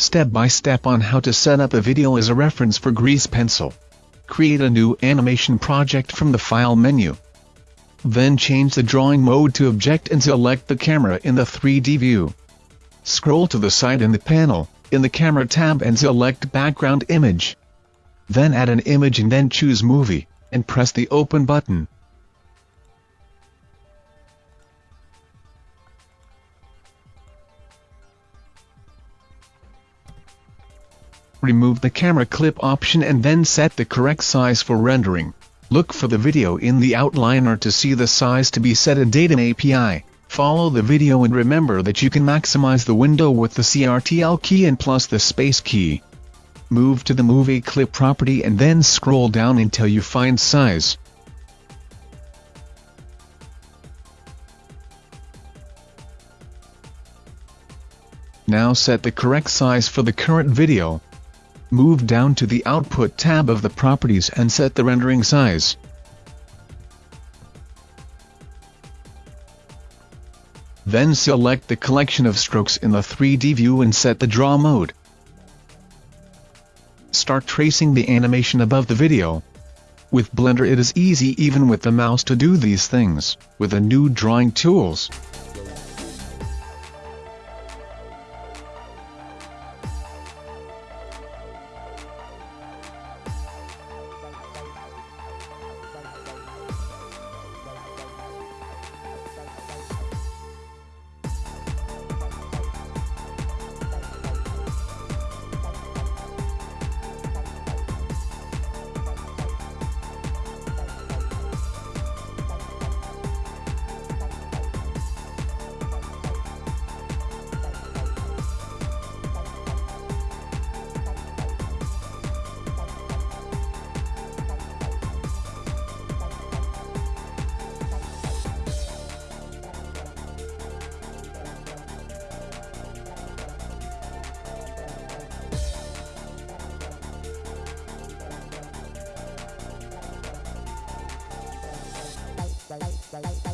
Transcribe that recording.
Step by step on how to set up a video as a reference for Grease Pencil. Create a new animation project from the File menu. Then change the drawing mode to object and select the camera in the 3D view. Scroll to the side in the panel, in the camera tab and select background image. Then add an image and then choose movie, and press the open button. Remove the camera clip option and then set the correct size for rendering. Look for the video in the outliner to see the size to be set a data API. Follow the video and remember that you can maximize the window with the CRTL key and plus the space key. Move to the movie clip property and then scroll down until you find size. Now set the correct size for the current video. Move down to the Output tab of the Properties and set the rendering size. Then select the collection of strokes in the 3D view and set the Draw mode. Start tracing the animation above the video. With Blender it is easy even with the mouse to do these things, with the new drawing tools. Bye.